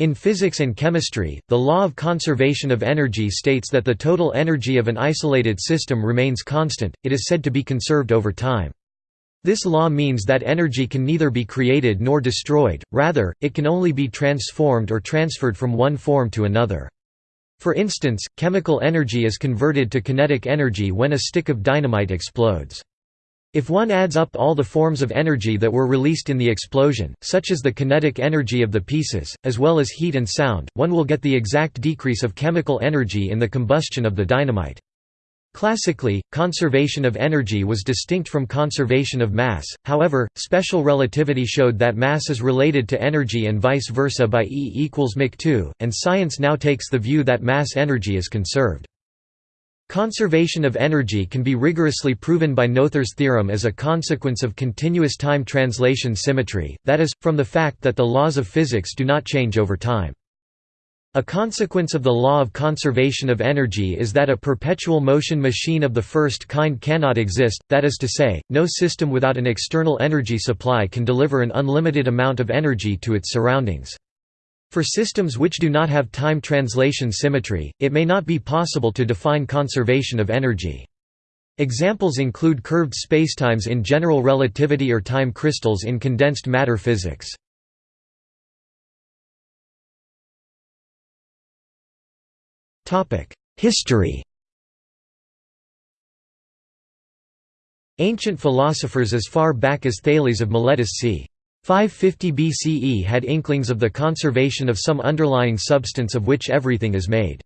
In physics and chemistry, the law of conservation of energy states that the total energy of an isolated system remains constant, it is said to be conserved over time. This law means that energy can neither be created nor destroyed, rather, it can only be transformed or transferred from one form to another. For instance, chemical energy is converted to kinetic energy when a stick of dynamite explodes. If one adds up all the forms of energy that were released in the explosion, such as the kinetic energy of the pieces, as well as heat and sound, one will get the exact decrease of chemical energy in the combustion of the dynamite. Classically, conservation of energy was distinct from conservation of mass, however, special relativity showed that mass is related to energy and vice versa by E equals mc 2, and science now takes the view that mass energy is conserved. Conservation of energy can be rigorously proven by Noether's theorem as a consequence of continuous time translation symmetry, that is, from the fact that the laws of physics do not change over time. A consequence of the law of conservation of energy is that a perpetual motion machine of the first kind cannot exist, that is to say, no system without an external energy supply can deliver an unlimited amount of energy to its surroundings. For systems which do not have time translation symmetry, it may not be possible to define conservation of energy. Examples include curved spacetimes in general relativity or time crystals in condensed matter physics. History Ancient philosophers as far back as Thales of Miletus c. 550 BCE had inklings of the conservation of some underlying substance of which everything is made.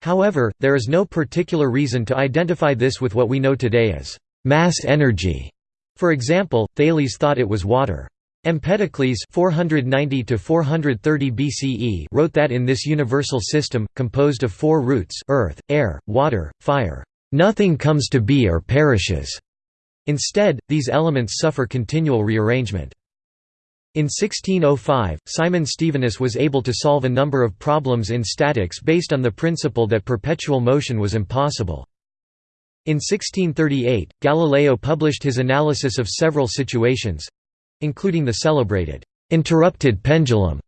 However, there is no particular reason to identify this with what we know today as mass energy. For example, Thales thought it was water. Empedocles 490 BCE wrote that in this universal system, composed of four roots earth, air, water, fire, "...nothing comes to be or perishes." Instead, these elements suffer continual rearrangement. In 1605, Simon Stevinus was able to solve a number of problems in statics based on the principle that perpetual motion was impossible. In 1638, Galileo published his analysis of several situations, including the celebrated interrupted pendulum,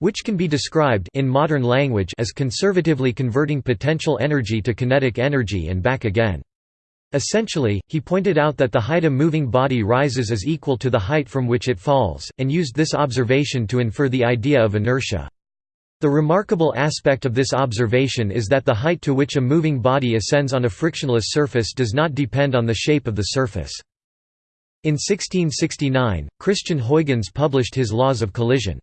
which can be described in modern language as conservatively converting potential energy to kinetic energy and back again. Essentially, he pointed out that the height a moving body rises is equal to the height from which it falls, and used this observation to infer the idea of inertia. The remarkable aspect of this observation is that the height to which a moving body ascends on a frictionless surface does not depend on the shape of the surface. In 1669, Christian Huygens published his Laws of Collision.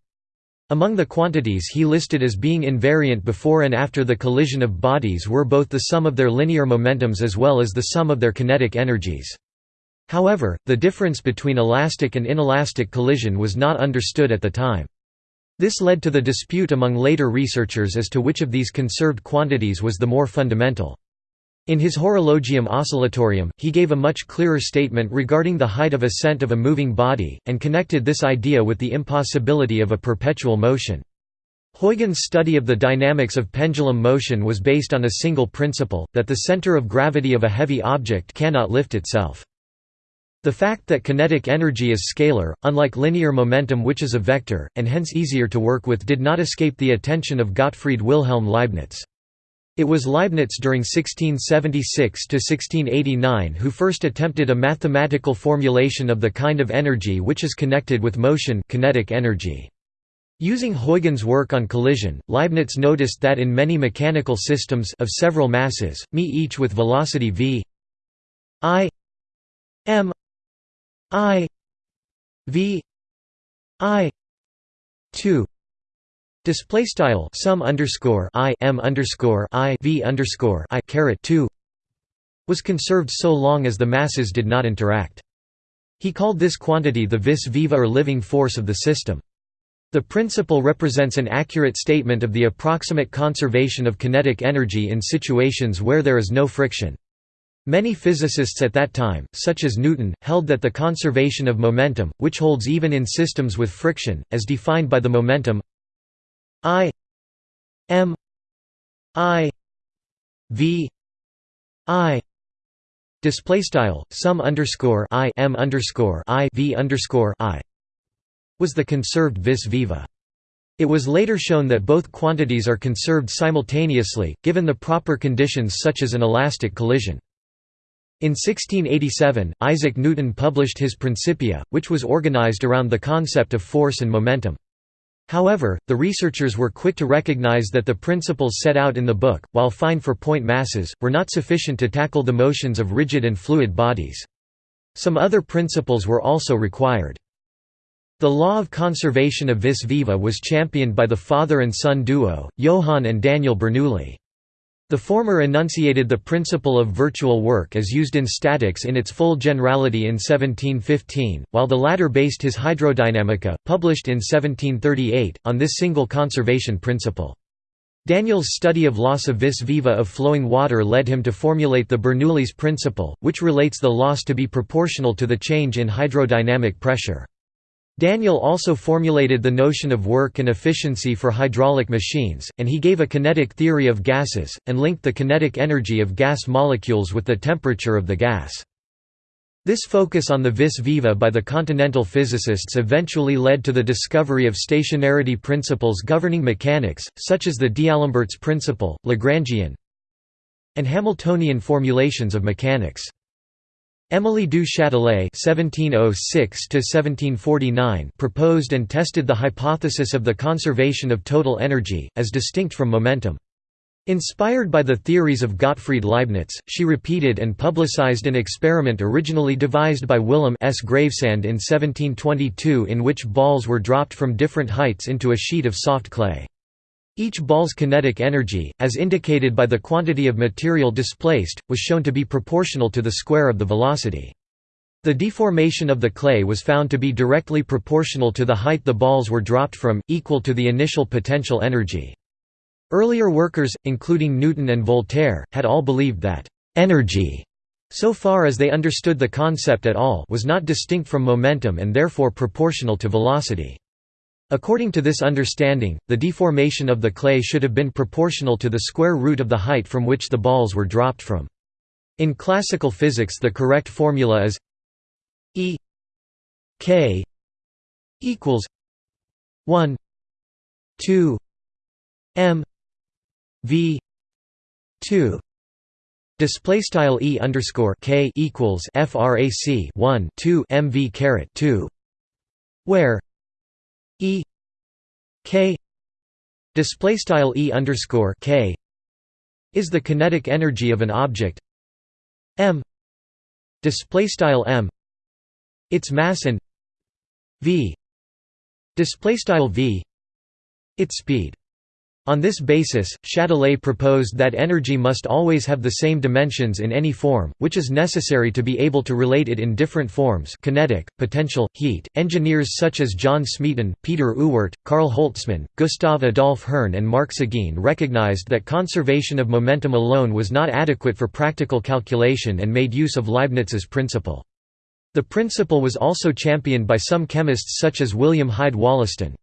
Among the quantities he listed as being invariant before and after the collision of bodies were both the sum of their linear momentums as well as the sum of their kinetic energies. However, the difference between elastic and inelastic collision was not understood at the time. This led to the dispute among later researchers as to which of these conserved quantities was the more fundamental. In his Horologium Oscillatorium, he gave a much clearer statement regarding the height of ascent of a moving body, and connected this idea with the impossibility of a perpetual motion. Huygens' study of the dynamics of pendulum motion was based on a single principle, that the center of gravity of a heavy object cannot lift itself. The fact that kinetic energy is scalar, unlike linear momentum which is a vector, and hence easier to work with did not escape the attention of Gottfried Wilhelm Leibniz. It was Leibniz during 1676–1689 who first attempted a mathematical formulation of the kind of energy which is connected with motion kinetic energy. Using Huygens' work on collision, Leibniz noticed that in many mechanical systems of several masses, me each with velocity v i m i v i 2 Display style sum underscore i m underscore i v underscore i caret two was conserved so long as the masses did not interact. He called this quantity the vis viva or living force of the system. The principle represents an accurate statement of the approximate conservation of kinetic energy in situations where there is no friction. Many physicists at that time, such as Newton, held that the conservation of momentum, which holds even in systems with friction, as defined by the momentum I M I V I display style sum underscore I M underscore I V underscore I was the conserved vis viva. It was later shown that both quantities are conserved simultaneously, given the proper conditions such as an elastic collision. In 1687, Isaac Newton published his Principia, which was organized around the concept of force and momentum. However, the researchers were quick to recognize that the principles set out in the book, while fine for point masses, were not sufficient to tackle the motions of rigid and fluid bodies. Some other principles were also required. The law of conservation of vis viva was championed by the father and son duo, Johann and Daniel Bernoulli. The former enunciated the principle of virtual work as used in statics in its full generality in 1715, while the latter based his Hydrodynamica, published in 1738, on this single conservation principle. Daniel's study of loss of vis viva of flowing water led him to formulate the Bernoulli's principle, which relates the loss to be proportional to the change in hydrodynamic pressure. Daniel also formulated the notion of work and efficiency for hydraulic machines, and he gave a kinetic theory of gases, and linked the kinetic energy of gas molecules with the temperature of the gas. This focus on the vis viva by the continental physicists eventually led to the discovery of stationarity principles governing mechanics, such as the D'Alembert's principle, Lagrangian, and Hamiltonian formulations of mechanics. Émilie du Châtelet (1706–1749) proposed and tested the hypothesis of the conservation of total energy, as distinct from momentum. Inspired by the theories of Gottfried Leibniz, she repeated and publicized an experiment originally devised by Willem S. Gravesand in 1722 in which balls were dropped from different heights into a sheet of soft clay. Each ball's kinetic energy, as indicated by the quantity of material displaced, was shown to be proportional to the square of the velocity. The deformation of the clay was found to be directly proportional to the height the balls were dropped from, equal to the initial potential energy. Earlier workers, including Newton and Voltaire, had all believed that «energy», so far as they understood the concept at all was not distinct from momentum and therefore proportional to velocity. According to this understanding, the deformation of the clay should have been proportional to the square root of the height from which the balls were dropped from. In classical physics the correct formula is E k equals 1 2 m v 2 Display style e underscore k equals frac 1 2 mv caret 2, where E K display style E underscore K is the kinetic energy of an object. M display style M its mass and V display style V its speed on this basis, Châtelet proposed that energy must always have the same dimensions in any form, which is necessary to be able to relate it in different forms kinetic, potential, heat. Engineers such as John Smeaton, Peter Ewart, Karl Holtzmann, Gustav Adolf Hirn and Marc Seguin recognized that conservation of momentum alone was not adequate for practical calculation and made use of Leibniz's principle. The principle was also championed by some chemists such as William Hyde Wollaston.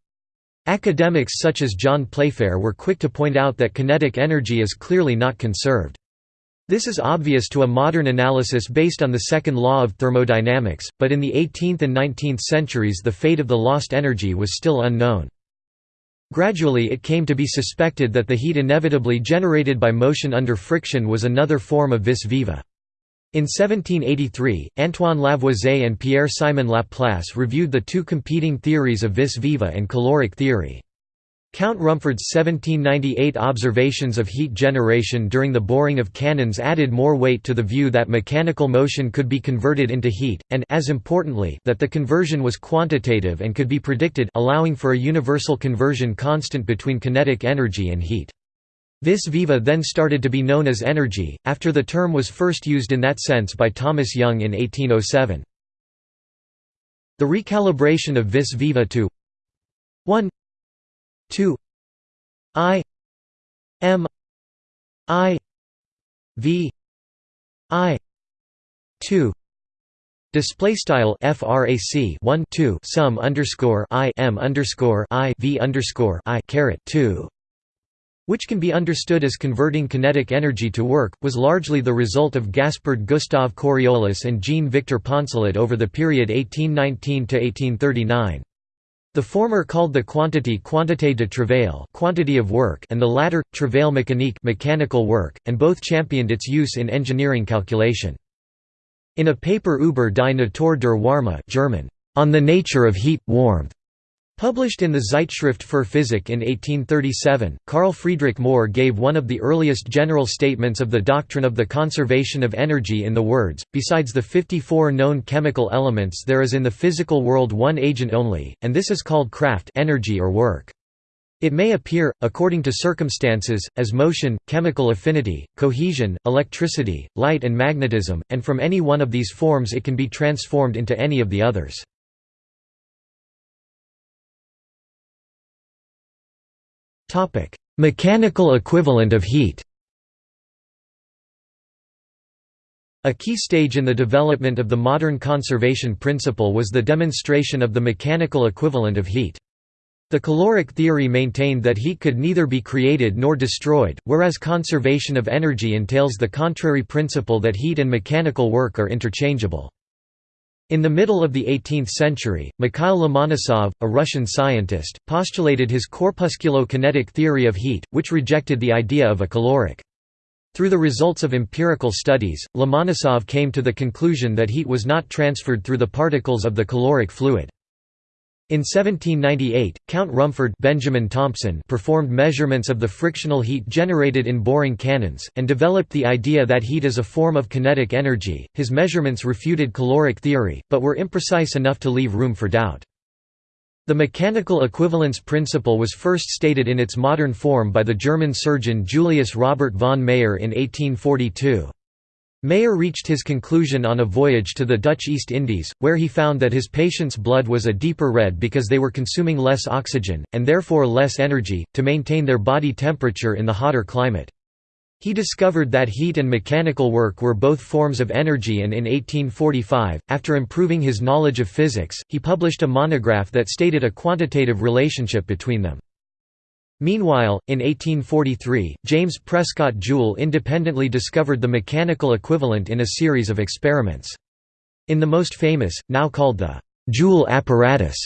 Academics such as John Playfair were quick to point out that kinetic energy is clearly not conserved. This is obvious to a modern analysis based on the second law of thermodynamics, but in the 18th and 19th centuries the fate of the lost energy was still unknown. Gradually it came to be suspected that the heat inevitably generated by motion under friction was another form of vis viva. In 1783, Antoine Lavoisier and Pierre-Simon Laplace reviewed the two competing theories of vis viva and caloric theory. Count Rumford's 1798 observations of heat generation during the boring of cannons added more weight to the view that mechanical motion could be converted into heat, and as importantly, that the conversion was quantitative and could be predicted allowing for a universal conversion constant between kinetic energy and heat. Vis viva then started to be known as energy, after the term was first used in that sense by Thomas Young in 1807. The recalibration of vis viva to 1 2 i m i v i 2 Display style frac 1 2 sum underscore i m underscore i v underscore i caret 2 which can be understood as converting kinetic energy to work, was largely the result of Gaspard Gustave Coriolis and Jean-Victor Poncelet over the period 1819–1839. The former called the quantity quantité de travail quantity of work and the latter, travail mécanique mechanical work, and both championed its use in engineering calculation. In a paper über die Natur der Wärme German, on the nature of heat, warmth, Published in the Zeitschrift für Physik in 1837, Carl Friedrich Mohr gave one of the earliest general statements of the doctrine of the conservation of energy in the words, besides the 54 known chemical elements there is in the physical world one agent only, and this is called Kraft energy or work. It may appear, according to circumstances, as motion, chemical affinity, cohesion, electricity, light and magnetism, and from any one of these forms it can be transformed into any of the others. Mechanical equivalent of heat A key stage in the development of the modern conservation principle was the demonstration of the mechanical equivalent of heat. The caloric theory maintained that heat could neither be created nor destroyed, whereas conservation of energy entails the contrary principle that heat and mechanical work are interchangeable. In the middle of the 18th century, Mikhail Lomonosov, a Russian scientist, postulated his corpusculo-kinetic theory of heat, which rejected the idea of a caloric. Through the results of empirical studies, Lomonosov came to the conclusion that heat was not transferred through the particles of the caloric fluid. In 1798, Count Rumford Benjamin Thompson performed measurements of the frictional heat generated in boring cannons, and developed the idea that heat is a form of kinetic energy. His measurements refuted caloric theory, but were imprecise enough to leave room for doubt. The mechanical equivalence principle was first stated in its modern form by the German surgeon Julius Robert von Mayer in 1842. Mayer reached his conclusion on a voyage to the Dutch East Indies, where he found that his patients' blood was a deeper red because they were consuming less oxygen, and therefore less energy, to maintain their body temperature in the hotter climate. He discovered that heat and mechanical work were both forms of energy and in 1845, after improving his knowledge of physics, he published a monograph that stated a quantitative relationship between them. Meanwhile, in 1843, James Prescott Joule independently discovered the mechanical equivalent in a series of experiments. In the most famous, now called the Joule apparatus,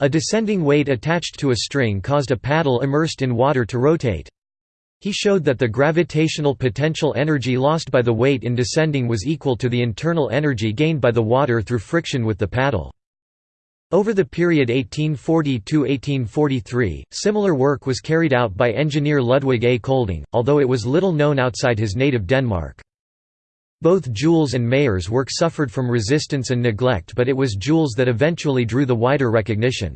a descending weight attached to a string caused a paddle immersed in water to rotate. He showed that the gravitational potential energy lost by the weight in descending was equal to the internal energy gained by the water through friction with the paddle. Over the period 1840–1843, similar work was carried out by engineer Ludwig A. Colding, although it was little known outside his native Denmark. Both Joule's and Mayer's work suffered from resistance and neglect but it was Joule's that eventually drew the wider recognition.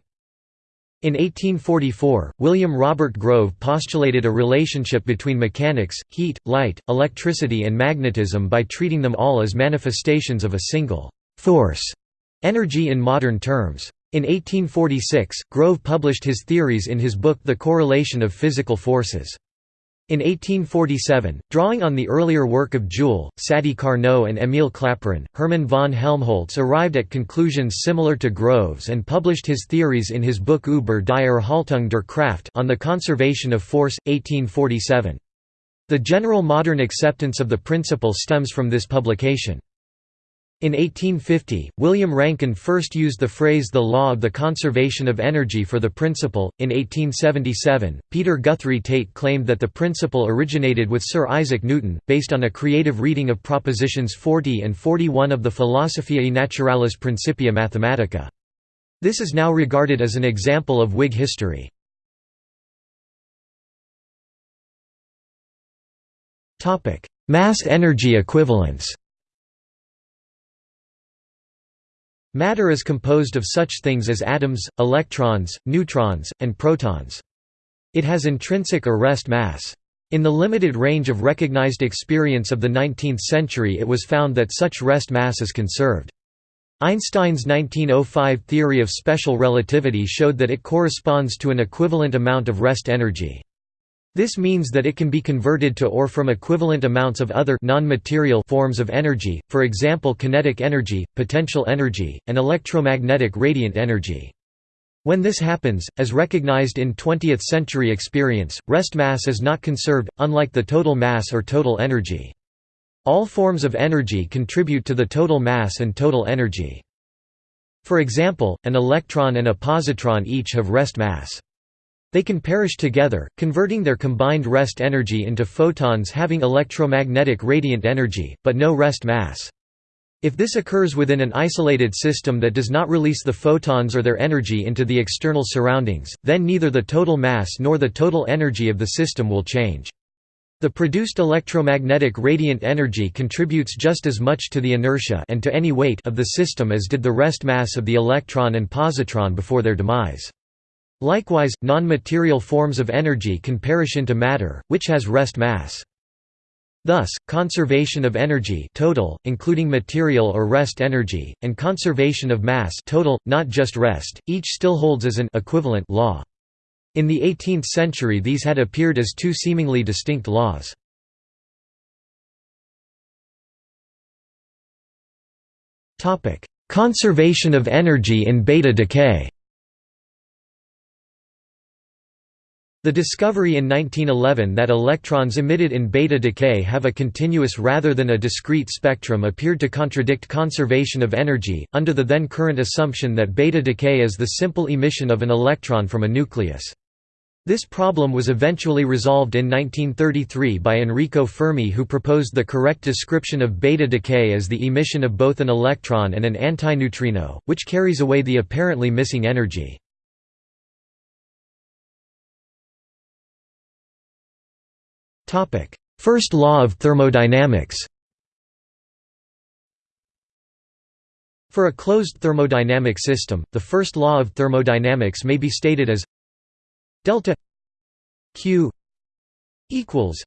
In 1844, William Robert Grove postulated a relationship between mechanics, heat, light, electricity and magnetism by treating them all as manifestations of a single «force» Energy in modern terms. In 1846, Grove published his theories in his book The Correlation of Physical Forces. In 1847, drawing on the earlier work of Joule, Sadi Carnot and Émile Clapeyron, Hermann von Helmholtz arrived at conclusions similar to Grove's and published his theories in his book Über die Erhaltung der Kraft on the conservation of force, 1847. The general modern acceptance of the principle stems from this publication. In 1850, William Rankine first used the phrase the law of the conservation of energy for the principle. In 1877, Peter Guthrie Tait claimed that the principle originated with Sir Isaac Newton, based on a creative reading of propositions 40 and 41 of the Philosophiae Naturalis Principia Mathematica. This is now regarded as an example of Whig history. Mass energy equivalence Matter is composed of such things as atoms, electrons, neutrons, and protons. It has intrinsic or rest mass. In the limited range of recognized experience of the 19th century it was found that such rest mass is conserved. Einstein's 1905 theory of special relativity showed that it corresponds to an equivalent amount of rest energy. This means that it can be converted to or from equivalent amounts of other non-material forms of energy, for example kinetic energy, potential energy, and electromagnetic radiant energy. When this happens, as recognized in 20th-century experience, rest mass is not conserved, unlike the total mass or total energy. All forms of energy contribute to the total mass and total energy. For example, an electron and a positron each have rest mass. They can perish together, converting their combined rest energy into photons having electromagnetic radiant energy, but no rest mass. If this occurs within an isolated system that does not release the photons or their energy into the external surroundings, then neither the total mass nor the total energy of the system will change. The produced electromagnetic radiant energy contributes just as much to the inertia and to any weight of the system as did the rest mass of the electron and positron before their demise. Likewise, non-material forms of energy can perish into matter, which has rest mass. Thus, conservation of energy total, including material or rest energy, and conservation of mass total, not just rest, each still holds as an equivalent law. In the 18th century these had appeared as two seemingly distinct laws. Conservation of energy in beta decay The discovery in 1911 that electrons emitted in beta decay have a continuous rather than a discrete spectrum appeared to contradict conservation of energy, under the then current assumption that beta decay is the simple emission of an electron from a nucleus. This problem was eventually resolved in 1933 by Enrico Fermi who proposed the correct description of beta decay as the emission of both an electron and an antineutrino, which carries away the apparently missing energy. First law of thermodynamics. For a closed thermodynamic system, the first law of thermodynamics may be stated as delta q equals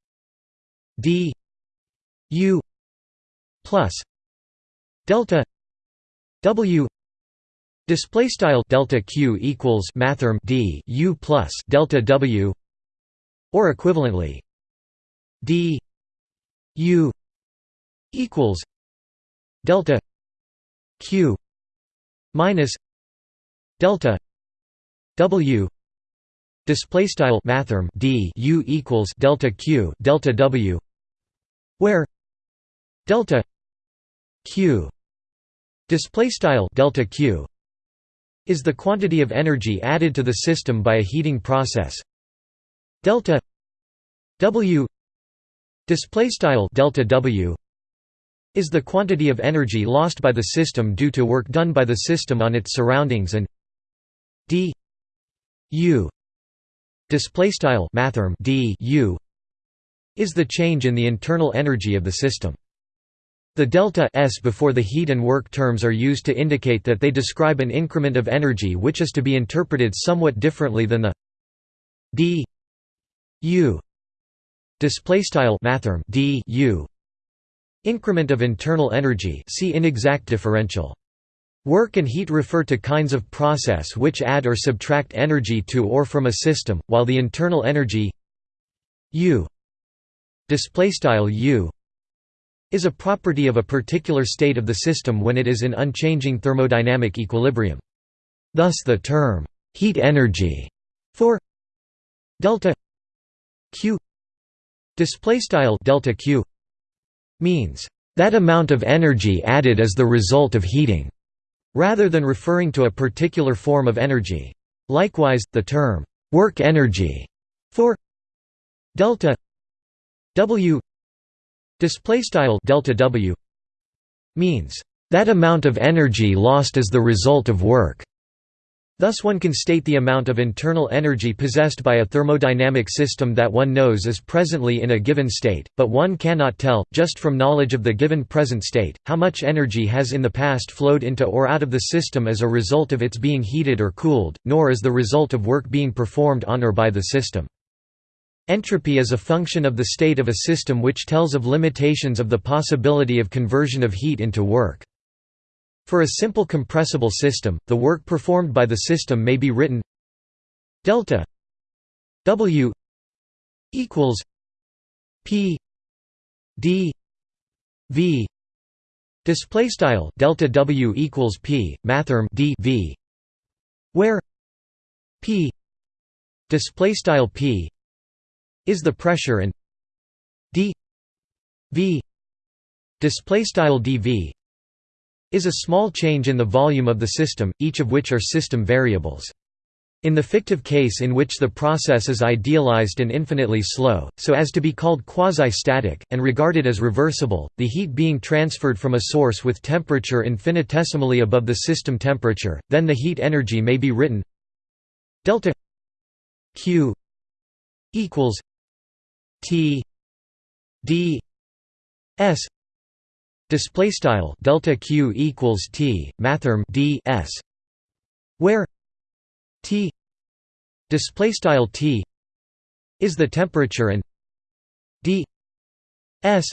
d u plus delta w display style delta q equals mathrm d u plus delta w or equivalently d u equals delta q minus delta w display style mathrm d u equals delta q delta w where delta q display style delta q is the quantity of energy added to the system by a heating process. Delta w Display style delta W is the quantity of energy lost by the system due to work done by the system on its surroundings and d u display style mathrm d u is the change in the internal energy of the system. The delta s before the heat and work terms are used to indicate that they describe an increment of energy which is to be interpreted somewhat differently than the d u display style mathrm d u increment of internal energy see inexact differential Work and heat refer to kinds of process which add or subtract energy to or from a system, while the internal energy U U is a property of a particular state of the system when it is in unchanging thermodynamic equilibrium. Thus the term heat energy for delta Q display style delta q means that amount of energy added as the result of heating rather than referring to a particular form of energy. Likewise the term work energy for delta w display style delta w means that amount of energy lost as the result of work Thus one can state the amount of internal energy possessed by a thermodynamic system that one knows is presently in a given state, but one cannot tell, just from knowledge of the given present state, how much energy has in the past flowed into or out of the system as a result of its being heated or cooled, nor as the result of work being performed on or by the system. Entropy is a function of the state of a system which tells of limitations of the possibility of conversion of heat into work. For a simple compressible system, the work performed by the system may be written delta W equals P D V. Display style delta W equals P mathrm D V. Where P display style P is the pressure and D V. Display style dV is a small change in the volume of the system, each of which are system variables. In the fictive case in which the process is idealized and infinitely slow, so as to be called quasi-static, and regarded as reversible, the heat being transferred from a source with temperature infinitesimally above the system temperature, then the heat energy may be written delta q equals t d s display style delta q equals t mathrm d s where T display style T is the temperature and D S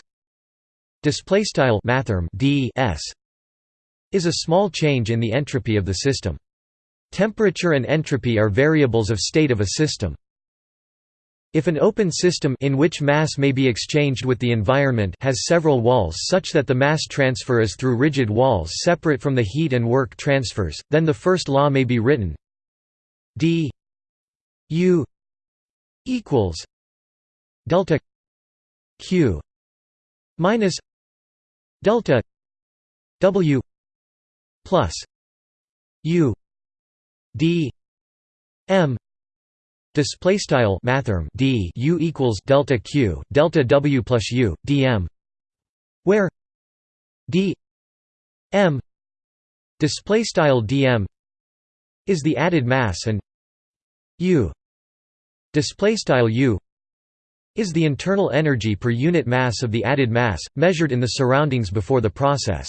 display style mathrm D S is a small change in the entropy of the system. Temperature and entropy are variables of state of a system. If an open system in which mass may be exchanged with the environment has several walls such that the mass transfer is through rigid walls separate from the heat and work transfers, then the first law may be written. D u equals delta q minus delta w plus u d m display style mathrm d u equals delta q delta w plus u dm where d m display style dm is the added mass and u display style u is the internal energy per unit mass of the added mass measured in the surroundings before the process.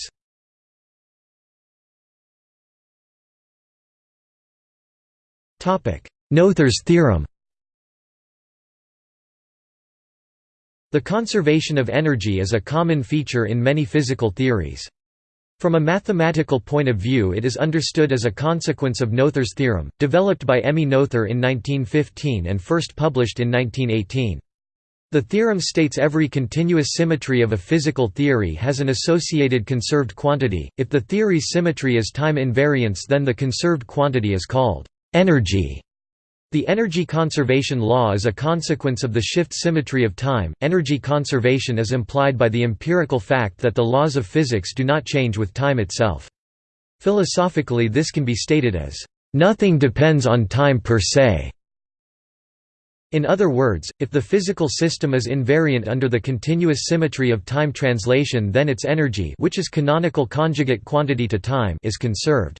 Topic Noether's theorem The conservation of energy is a common feature in many physical theories. From a mathematical point of view it is understood as a consequence of Noether's theorem, developed by Emmy Noether in 1915 and first published in 1918. The theorem states every continuous symmetry of a physical theory has an associated conserved quantity. If the theory's symmetry is time invariance then the conserved quantity is called energy. The energy conservation law is a consequence of the shift symmetry of time. Energy conservation is implied by the empirical fact that the laws of physics do not change with time itself. Philosophically, this can be stated as, nothing depends on time per se. In other words, if the physical system is invariant under the continuous symmetry of time translation then its energy which is canonical conjugate quantity to time is conserved.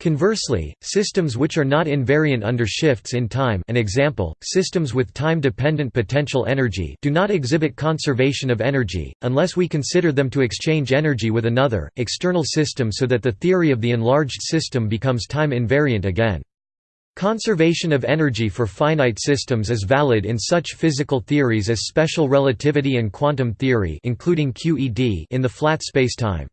Conversely, systems which are not invariant under shifts in time an example, systems with time-dependent potential energy do not exhibit conservation of energy, unless we consider them to exchange energy with another, external system so that the theory of the enlarged system becomes time invariant again. Conservation of energy for finite systems is valid in such physical theories as special relativity and quantum theory including QED in the flat spacetime.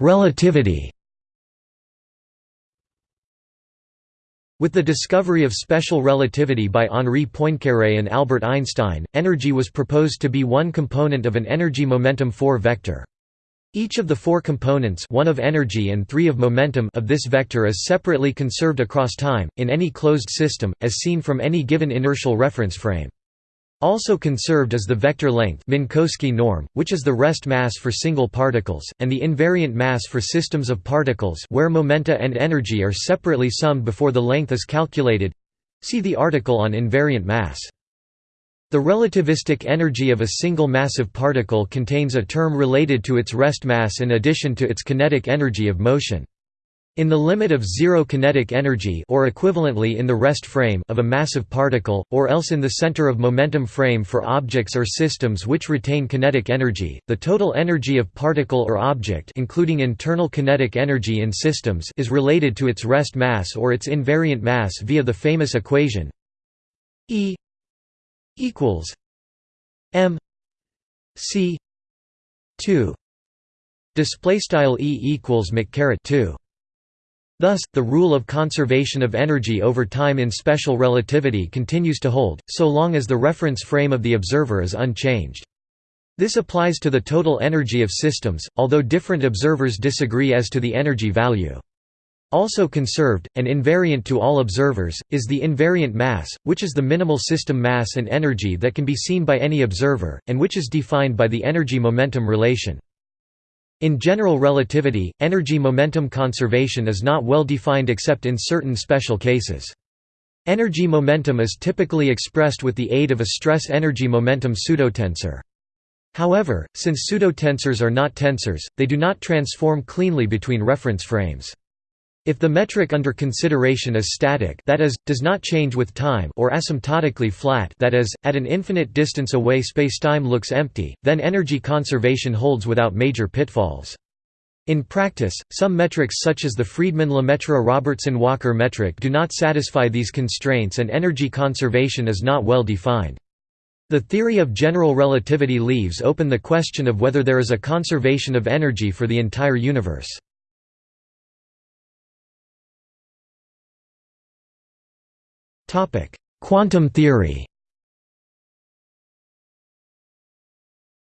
Relativity With the discovery of special relativity by Henri Poincaré and Albert Einstein, energy was proposed to be one component of an energy-momentum 4 vector. Each of the four components one of energy and three of momentum of this vector is separately conserved across time, in any closed system, as seen from any given inertial reference frame. Also conserved is the vector length Minkowski norm, which is the rest mass for single particles, and the invariant mass for systems of particles where momenta and energy are separately summed before the length is calculated. See the article on invariant mass. The relativistic energy of a single massive particle contains a term related to its rest mass in addition to its kinetic energy of motion. In the limit of zero kinetic energy or equivalently in the rest frame of a massive particle, or else in the center of momentum frame for objects or systems which retain kinetic energy, the total energy of particle or object including internal kinetic energy in systems is related to its rest mass or its invariant mass via the famous equation E equals m c 2 display style E equals mc 2 Thus, the rule of conservation of energy over time in special relativity continues to hold, so long as the reference frame of the observer is unchanged. This applies to the total energy of systems, although different observers disagree as to the energy value. Also conserved, and invariant to all observers, is the invariant mass, which is the minimal system mass and energy that can be seen by any observer, and which is defined by the energy-momentum relation. In general relativity, energy-momentum conservation is not well defined except in certain special cases. Energy momentum is typically expressed with the aid of a stress-energy momentum pseudotensor. However, since pseudotensors are not tensors, they do not transform cleanly between reference frames. If the metric under consideration is static that is, does not change with time or asymptotically flat that is, at an infinite distance away spacetime looks empty, then energy conservation holds without major pitfalls. In practice, some metrics such as the Friedmann-Lemaitre-Robertson-Walker metric do not satisfy these constraints and energy conservation is not well defined. The theory of general relativity leaves open the question of whether there is a conservation of energy for the entire universe. Quantum theory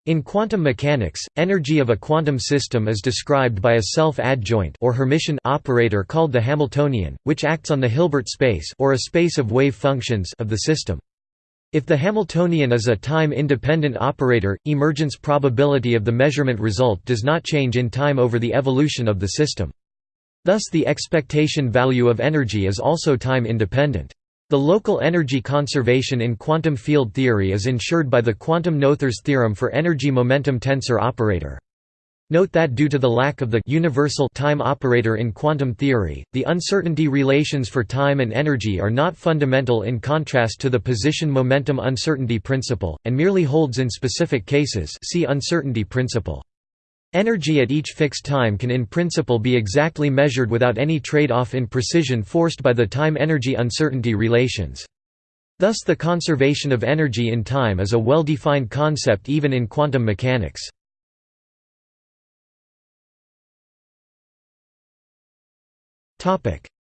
In quantum mechanics, energy of a quantum system is described by a self-adjoint or Hermitian operator called the Hamiltonian, which acts on the Hilbert space or a space of wave functions of the system. If the Hamiltonian is a time-independent operator, emergence probability of the measurement result does not change in time over the evolution of the system. Thus the expectation value of energy is also time-independent. The local energy conservation in quantum field theory is ensured by the quantum Noether's theorem for energy-momentum tensor operator. Note that due to the lack of the universal time operator in quantum theory, the uncertainty relations for time and energy are not fundamental in contrast to the position-momentum uncertainty principle, and merely holds in specific cases see uncertainty principle. Energy at each fixed time can in principle be exactly measured without any trade-off in precision forced by the time-energy uncertainty relations. Thus the conservation of energy in time is a well-defined concept even in quantum mechanics.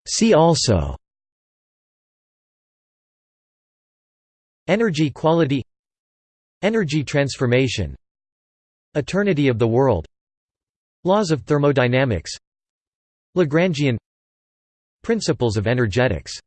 See also Energy quality Energy transformation Eternity of the world Laws of thermodynamics. Lagrangian. Principles of energetics